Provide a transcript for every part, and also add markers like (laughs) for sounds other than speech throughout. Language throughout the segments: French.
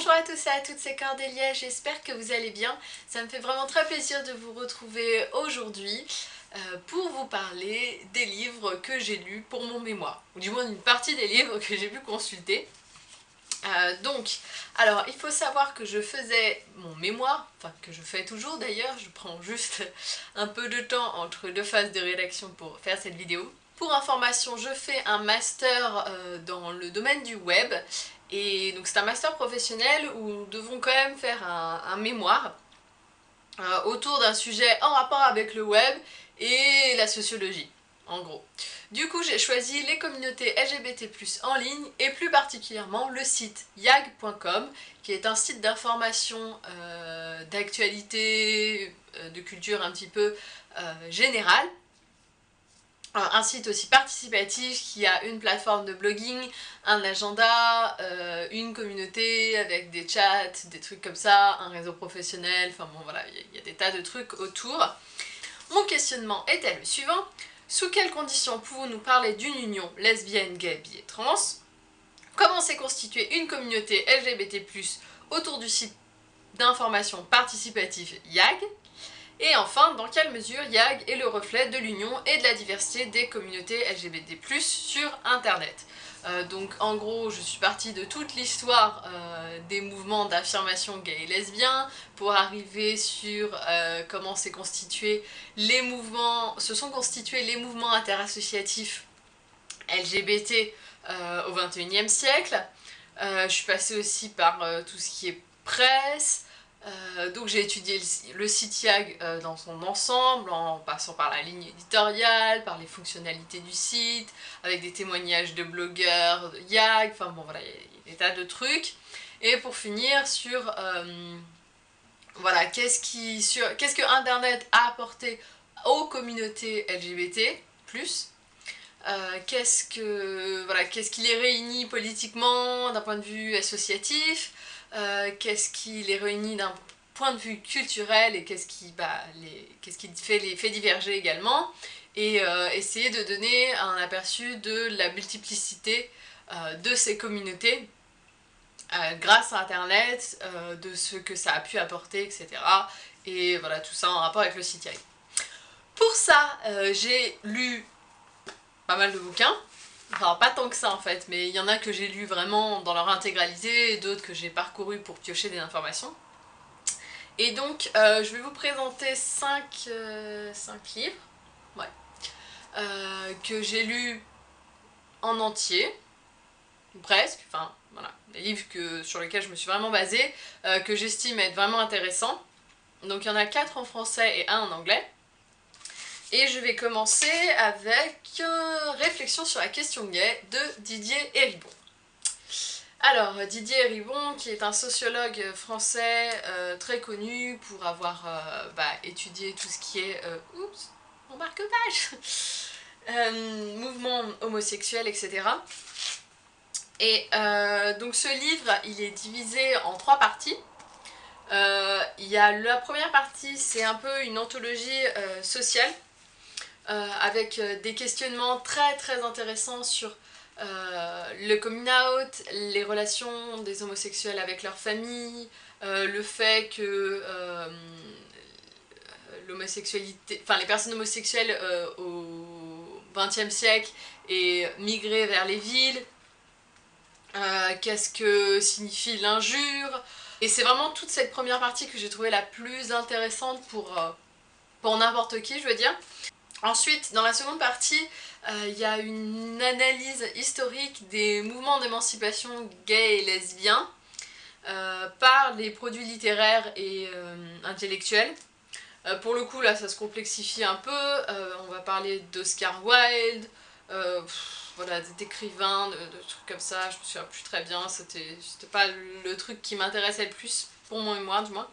Bonjour à tous et à toutes, c'est Cordélia, j'espère que vous allez bien. Ça me fait vraiment très plaisir de vous retrouver aujourd'hui euh, pour vous parler des livres que j'ai lus pour mon mémoire, ou du moins une partie des livres que j'ai pu consulter. Euh, donc, alors il faut savoir que je faisais mon mémoire, enfin que je fais toujours d'ailleurs, je prends juste un peu de temps entre deux phases de rédaction pour faire cette vidéo. Pour information, je fais un master euh, dans le domaine du web et donc c'est un master professionnel où nous devons quand même faire un, mémoire euh, autour d'un sujet en rapport avec le web et la sociologie, en gros. Du coup, j'ai choisi les communautés LGBT+, en ligne, et plus particulièrement le site yag.com, qui est un site d'information, euh, d'actualité, euh, de culture un petit peu générale, un site aussi participatif qui a une plateforme de blogging, un agenda, euh, une communauté avec des chats, des trucs comme ça, un réseau professionnel, enfin bon voilà, il y, a des tas de trucs autour. Mon questionnement était le suivant? Sous quelles conditions pouvons-nous parler d'une union lesbienne, gay, bi et trans? Comment s'est constituée une communauté LGBT+, autour du site d'information participative YAG et enfin, dans quelle mesure YAG est le reflet de l'union et de la diversité des communautés LGBT+, sur internet euh, donc en gros je suis partie de toute l'histoire euh, des mouvements d'affirmation gay et lesbien pour arriver sur euh, comment s'est constitué les mouvements, se sont constitués les mouvements interassociatifs LGBT au 21e siècle. je suis passée aussi par tout ce qui est presse, euh, donc j'ai étudié le, site YAG euh, dans son ensemble, en passant par la ligne éditoriale, par les fonctionnalités du site, avec des témoignages de blogueurs de YAG, enfin bon voilà, il y, a des tas de trucs. Et pour finir sur, euh, voilà, qu'est-ce qu'est-ce que Internet a apporté aux communautés LGBT+, qu'est-ce que voilà, qu'est-ce qui les réunit politiquement d'un point de vue associatif, euh, qu'est-ce qui les réunit d'un point de vue culturel et qu'est-ce qui, bah, qui fait les fait diverger également. Et euh, essayer de donner un aperçu de la multiplicité euh, de ces communautés grâce à internet, de ce que ça a pu apporter, etc. Et voilà, tout ça en rapport avec le site Pour ça, j'ai lu pas mal de bouquins, Enfin, pas tant que ça en fait, mais il y en a que j'ai lu vraiment dans leur intégralité et d'autres que j'ai parcouru pour piocher des informations. Et donc, euh, je vais vous présenter 5, euh, livres ouais, euh, que j'ai lus en entier, presque, enfin voilà, des livres que, sur lesquels je me suis vraiment basée, que j'estime être vraiment intéressants. Donc il y en a 4 en français et 1 en anglais. Et je vais commencer avec euh, Réflexion sur la question gay de Didier Héribon. Alors, Didier Héribon, qui est un sociologue français euh, très connu pour avoir euh, bah, étudié tout ce qui est... oups, mon marque-page (laughs) Mouvement homosexuel, etc. Et donc ce livre, il est divisé en trois parties. Il y a la première partie, c'est un peu une anthologie sociale avec euh, des questionnements très très intéressants sur euh, le coming out, les relations des homosexuels avec leur famille, le fait que l'homosexualité, enfin les personnes homosexuelles au XXe siècle aient migré vers les villes, qu'est-ce que signifie l'injure, et c'est vraiment toute cette première partie que j'ai trouvé la plus intéressante pour, pour n'importe qui, je veux dire. Ensuite, dans la seconde partie, euh, il y a une analyse historique des mouvements d'émancipation gays et lesbiens euh, par les produits littéraires et euh, intellectuels. pour le coup, là, ça se complexifie un peu. on va parler d'Oscar Wilde, voilà, d'écrivains, de, de, trucs comme ça. Je me souviens plus très bien, c'était pas le truc qui m'intéressait le plus, pour mon mémoire du moins.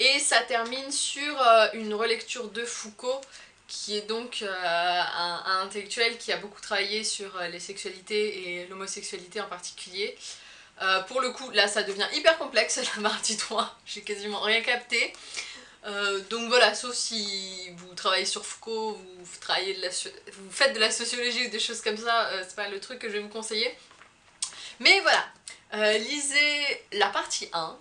Et ça termine sur une relecture de Foucault qui est donc euh, un, intellectuel qui a beaucoup travaillé sur euh, les sexualités et l'homosexualité en particulier. Euh, pour le coup, là ça devient hyper complexe (laughs) la partie 3, j'ai quasiment rien capté. donc voilà, sauf si vous travaillez sur Foucault, vous, travaillez de la, vous faites de la sociologie ou des choses comme ça, c'est pas le truc que je vais vous conseiller. Mais voilà, lisez la partie 1,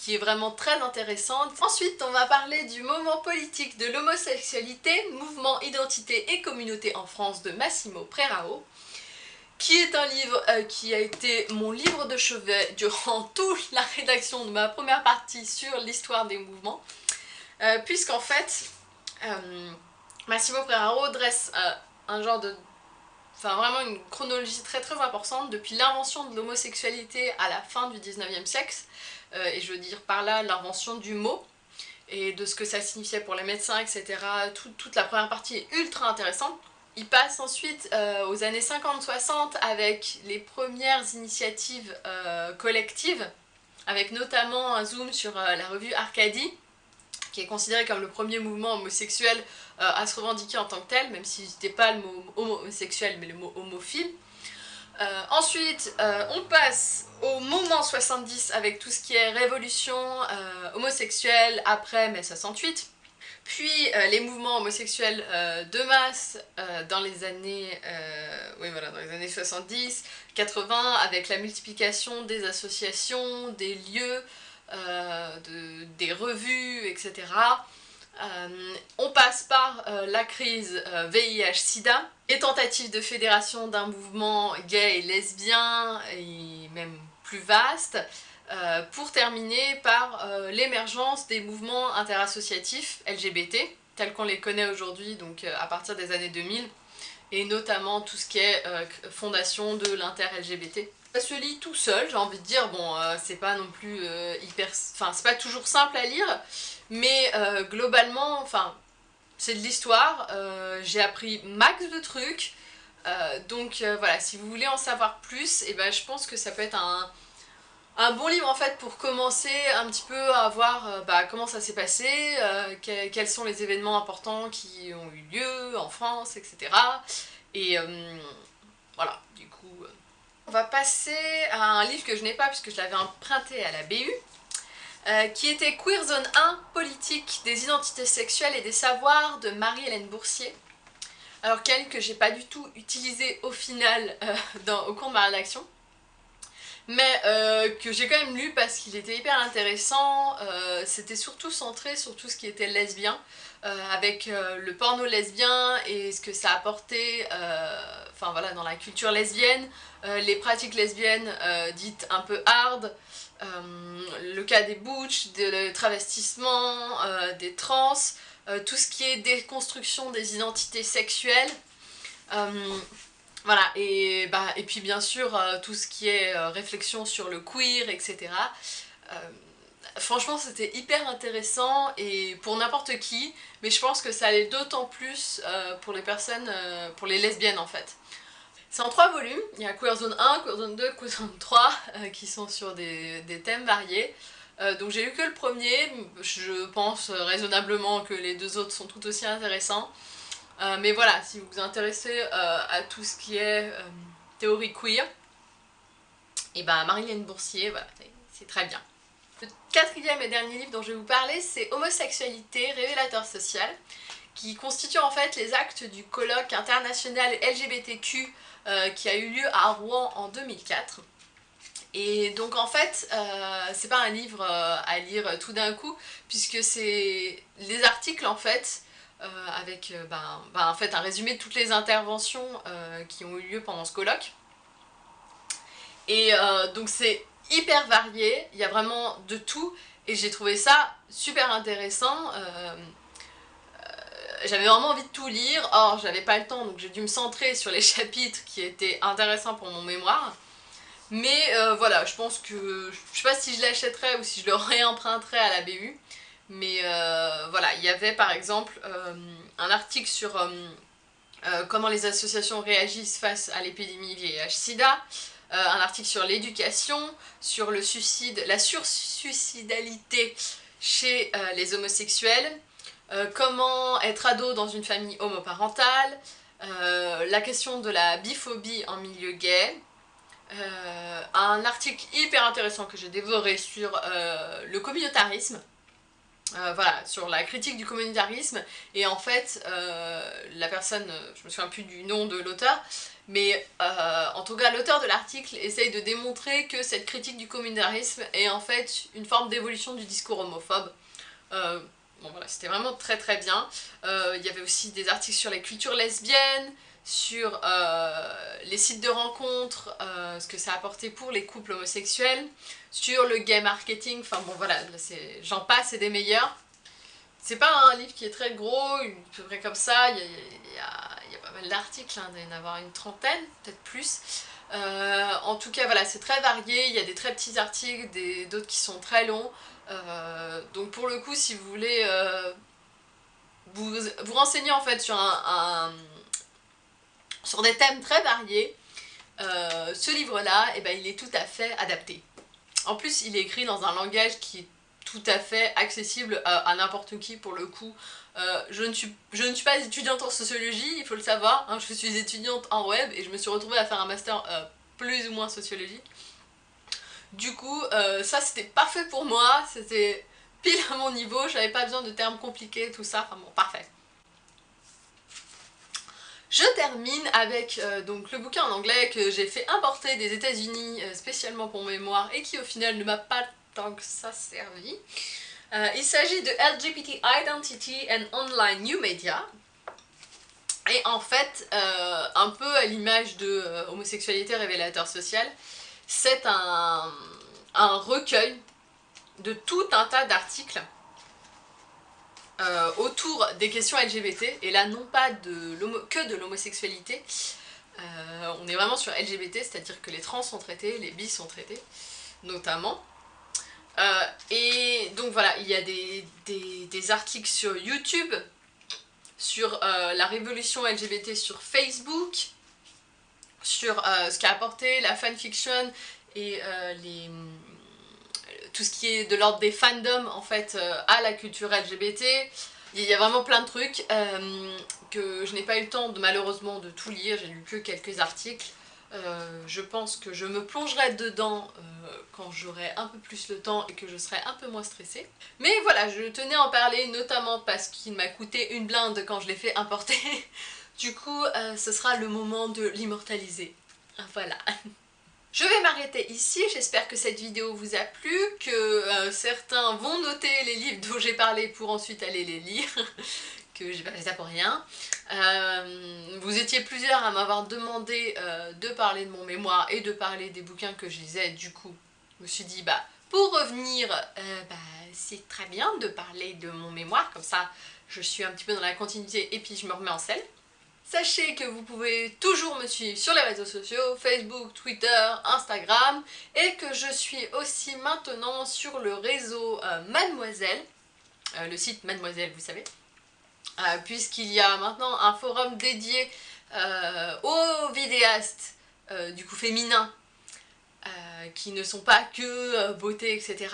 qui est vraiment très intéressante. Ensuite, on va parler du moment politique de l'homosexualité, mouvement, identité et communauté en France de Massimo Prerao qui est un livre euh, qui a été mon livre de chevet durant (laughs) toute la rédaction de ma première partie sur l'histoire des mouvements, euh, puisqu'en fait, euh, Massimo Preraro dresse un genre de... Enfin vraiment une chronologie très très importante depuis l'invention de l'homosexualité à la fin du 19e siècle, et je veux dire par là l'invention du mot, et de ce que ça signifiait pour les médecins, etc. toute la première partie est ultra intéressante, il passe ensuite euh, aux années 50-60 avec les premières initiatives euh, collectives, avec notamment un zoom sur euh, la revue Arcadie, qui est considéré comme le premier mouvement homosexuel à se revendiquer en tant que tel, même si c'était pas le mot homosexuel mais le mot homophile. Ensuite, on passe au moment 70 avec tout ce qui est révolution homosexuelle après mai 68, puis euh, les mouvements homosexuels euh, de masse euh, dans les années oui, voilà, dans les années 70, 80, avec la multiplication des associations, des lieux, de, des revues, etc. on passe par la crise VIH-Sida, les tentatives de fédération d'un mouvement gay et lesbien, et même plus vaste, euh, pour terminer par euh, l'émergence des mouvements interassociatifs LGBT, tels qu'on les connaît aujourd'hui, donc euh, à partir des années 2000, et notamment tout ce qui est fondation de l'inter-LGBT. Ça se lit tout seul, j'ai envie de dire, bon, c'est pas non plus hyper... Enfin, c'est pas toujours simple à lire, mais globalement, enfin, c'est de l'histoire, j'ai appris max de trucs, donc voilà, si vous voulez en savoir plus, et eh ben, je pense que ça peut être un un bon livre en fait pour commencer un petit peu à voir euh, bah, comment ça s'est passé, euh, quels sont les événements importants qui ont eu lieu en France, etc. Et euh, voilà, du coup... On va passer à un livre que je n'ai pas puisque je l'avais emprunté à la BU, qui était Queer Zone 1, Politique des identités sexuelles et des savoirs de Marie-Hélène Boursier. Alors qu'elle que j'ai pas du tout utilisé au final au cours de ma rédaction mais euh, que j'ai quand même lu parce qu'il était hyper intéressant. Euh, c'était surtout centré sur tout ce qui était lesbien, euh, avec le porno lesbien et ce que ça apportait voilà, dans la culture lesbienne, les pratiques lesbiennes dites un peu hard, le cas des butch, des travestissements, des trans, tout ce qui est déconstruction des identités sexuelles. Voilà, et, bah, et puis bien sûr, euh, tout ce qui est euh, réflexion sur le queer, etc. Euh, franchement, c'était hyper intéressant et pour n'importe qui, mais je pense que ça allait d'autant plus pour les personnes, pour les lesbiennes en fait. C'est en trois volumes, il y a Queer Zone 1, Queer Zone 2, Queer Zone 3, qui sont sur des, des thèmes variés. donc j'ai lu que le premier, je pense raisonnablement que les deux autres sont tout aussi intéressants. Euh, mais voilà, si vous vous intéressez euh, à tout ce qui est euh, théorie queer, et ben Marilyn Boursier, voilà, c'est très bien. Le quatrième et dernier livre dont je vais vous parler, c'est Homosexualité, révélateur social, qui constitue en fait les actes du colloque international LGBTQ qui a eu lieu à Rouen en 2004. Et donc en fait, c'est pas un livre à lire tout d'un coup, puisque c'est les articles en fait avec euh, ben, ben, en fait un résumé de toutes les interventions euh, qui ont eu lieu pendant ce colloque. Et donc c'est hyper varié, il y a vraiment de tout et j'ai trouvé ça super intéressant. j'avais vraiment envie de tout lire, or j'avais pas le temps donc j'ai dû me centrer sur les (laughs) chapitres qui étaient intéressants pour mon mémoire. Mais voilà, je pense que, je sais pas si je l'achèterais ou si je le réemprunterais à la BU, mais euh, voilà, il y avait par exemple euh, un article sur euh, comment les associations réagissent face à l'épidémie VIH-Sida, un article sur l'éducation, sur le suicide, la sursuicidalité chez les homosexuels, comment être ado dans une famille homoparentale, la question de la biphobie en milieu gay, un article hyper intéressant que j'ai dévoré sur le communautarisme, euh, voilà, sur la critique du communautarisme, et en fait, euh, la personne, je me souviens plus du nom de l'auteur, mais euh, en tout cas l'auteur de l'article essaye de démontrer que cette critique du communautarisme est en fait une forme d'évolution du discours homophobe. bon voilà, c'était vraiment très très bien. Il y avait aussi des articles sur les cultures lesbiennes, sur les sites de rencontres, ce que ça a apporté pour les couples homosexuels, sur le gay marketing, enfin bon voilà, j'en passe et des meilleurs. C'est pas un livre qui est très gros, à peu près comme ça, il y a, pas mal d'articles, hein, il y en avoir une trentaine, peut-être plus. Euh, en tout cas voilà, c'est très varié, il y a des très petits articles, d'autres qui sont très longs. Euh, donc pour le coup, si vous voulez euh, vous, vous renseigner en fait sur, un, sur des thèmes très variés, ce livre-là, eh ben, il est tout à fait adapté. En plus, il est écrit dans un langage qui est tout à fait accessible à, n'importe qui pour le coup. Euh, je, ne suis, pas étudiante en sociologie, il faut le savoir, hein. je suis étudiante en web et je me suis retrouvée à faire un master euh, plus ou moins sociologie. Du coup, euh, ça c'était parfait pour moi, c'était pile à mon niveau, j'avais pas besoin de termes compliqués, tout ça, enfin bon, parfait. Je termine avec euh, donc le bouquin en anglais que j'ai fait importer des états unis euh, spécialement pour mémoire et qui au final ne m'a pas tant que ça servi. Euh, il s'agit de LGBT Identity and Online New Media. Et en fait, un peu à l'image de Homosexualité révélateur social, c'est un recueil de tout un tas d'articles euh, autour des questions LGBT, et là non pas de que de l'homosexualité, euh, on est vraiment sur LGBT, c'est-à-dire que les trans sont traités, les bis sont traités, notamment. Euh, et donc voilà, il y a des, des, articles sur YouTube, sur la révolution LGBT sur Facebook, sur ce qu'a apporté la fanfiction et les tout ce qui est de l'ordre des fandoms en fait euh, à la culture LGBT. Il y a vraiment plein de trucs euh, que je n'ai pas eu le temps malheureusement de tout lire, j'ai lu que quelques articles. Euh, je pense que je me plongerai dedans quand j'aurai un peu plus le temps et que je serai un peu moins stressée. Mais voilà, je tenais à en parler notamment parce qu'il m'a coûté une blinde quand je l'ai fait importer. (laughs) du coup, ce sera le moment de l'immortaliser. Voilà. (laughs) M'arrêter ici, j'espère que cette vidéo vous a plu, que euh, certains vont noter les livres dont j'ai parlé pour ensuite aller les lire, (laughs) que j'ai pas fait ça pour rien. Euh, vous étiez plusieurs à m'avoir demandé euh, de parler de mon mémoire et de parler des bouquins que je lisais, du coup je me suis dit bah pour revenir, bah, c'est très bien de parler de mon mémoire, comme ça je suis un petit peu dans la continuité et puis je me remets en selle. Sachez que vous pouvez toujours me suivre sur les réseaux sociaux, Facebook, Twitter, Instagram, et que je suis aussi maintenant sur le réseau euh, Mademoiselle, euh, le site Mademoiselle, vous savez, euh, puisqu'il y a maintenant un forum dédié aux vidéastes, du coup féminins, qui ne sont pas que beauté, etc.,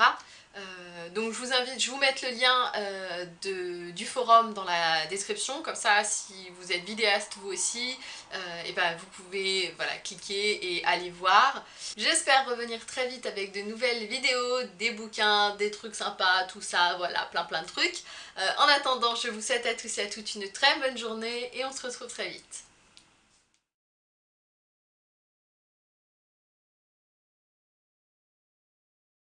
euh, donc je vous invite, je vous mettre le lien euh, du forum dans la description, comme ça si vous êtes vidéaste vous aussi, et euh, ben vous pouvez voilà, cliquer et aller voir. J'espère revenir très vite avec de nouvelles vidéos, des bouquins, des trucs sympas, tout ça, voilà, plein plein de trucs. en attendant, je vous souhaite à tous et à toutes une très bonne journée et on se retrouve très vite.